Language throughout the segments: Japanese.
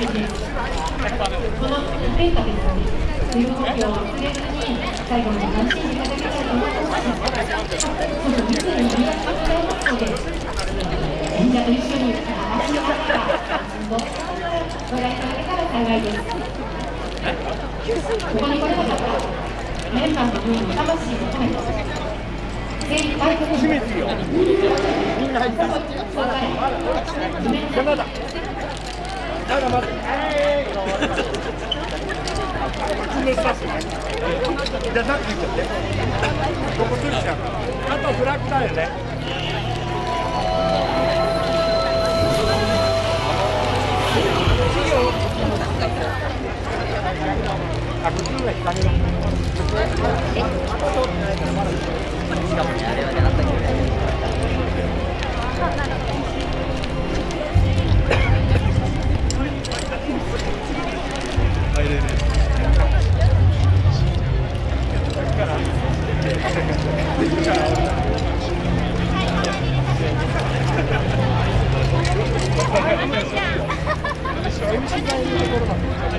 この天下ですので水分補給を忘れずに最後まで楽しんでいただきたいと思いますそうそう密にありがとうございます演者と一緒に話の中からご覧いただけたら幸いですここに来れなかったメンバーの分の魂を込めて精一杯閉めてよみんな入った山だまだまだじゃあさっき言っちゃってここ取っちゃう。あとフラッグだよねあ、こっちの方が日陰だ。MC がいるところまで。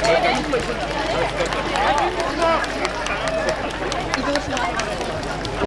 Thank you.